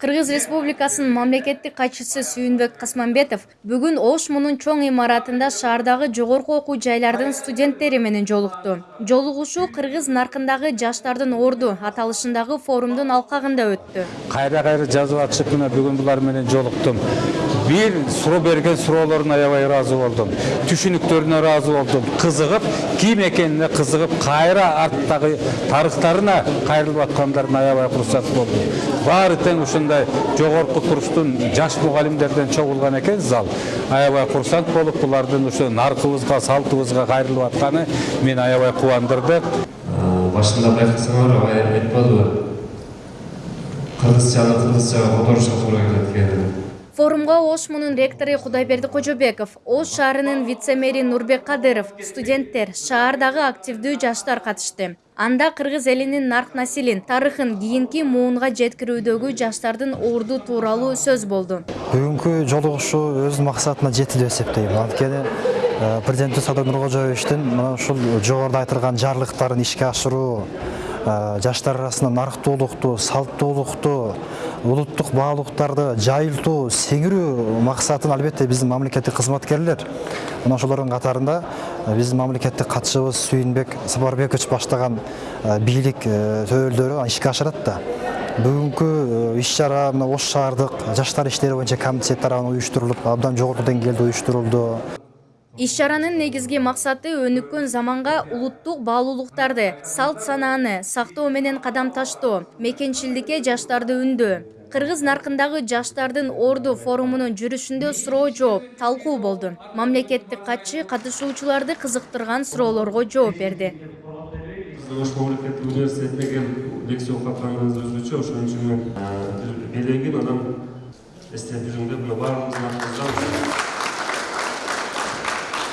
Кыргыз Республикасынын мамлекеттик катчысы Сүйүнбек Касманбетов бүгүн Ош мунун чоң имаратында шаардагы жогорку окуу жайлардын студенттери менен жолукту. Жолугушуу кыргыз наркындагы жаштардын орду аталышындагы форумдун алкагында өттү. Кайра-кайра жазып атышып мына бүгүн булар менен жолуктум бир суроо берген суроолоруна аябай ыраазы болдум түшүнүктөрүнө ыраазы болдум кызыгып ким экенине кызыгып кайра арттагы тарыхтарына кайрылып аткандарына аябай курсат болдум баары тең ушундай жогорку курстун жаш мугалимдерден чогулган экен зал. Аябай курсант болуп булардын ушу наркыбызга салтыбызга кайрылып атканы мени аябай кубандырды башында байкасаңар алай айтпадыбы кыргызчаны кыргызчага которушка туура келет Форумга Ош мунун ректору Кудайберди Кожобеков, Ош шаарынын вице-мэри Нурбек Кадыров, студенттер, шаардагы активдүү жаштар катышты. Анда кыргыз элинин нарк насилин, тарыхын кийинки муунга жеткирүүдөгү жаштардын орду тууралуу сөз болду. бүгүнкү жолугушуу өз максатына жетти деп эсептейм анткени э, президентибиз садыр нуркожоевичтин мына ушул жогоруда айтылган жарлыктарын ишке ашыруу жаштар арасында нарктуулукту салттуулукту улуттук баалуулуктарды жайылтуу сиңирүү максатын албетте биздин мамлекеттик кызматкерлер мына ошолордун катарында э, биздин мамлекеттик катчыбыз сүйүнбек сапарбекович баштаган бийлик төбөлдөрү ишке ашырат да бүгүнкү иш чара мына ош шаардык жаштар иштери боюнча комитет тарабынан уюштурулуп абдан жогорку деңгээлде уюштурулду Иш чаранын негизги максаты өнүккөн заманга улуттук баалуулуктарды, салт санааны сактоо менен кадам таштоо, мекенчилдикке жаштарды үндөө. Кыргыз наркындагы жаштардын орду форумунун жүрүшүндө суроо жооп, талкуу болду. Мамлекеттик катчы катышуучуларды кызыктырган суроолорго жооп берди. Ош мамлекеттик университетине келип лекция окуп атканыңыз өзгөчө ошон үчүн мен белегин анан эстеп атыбыздан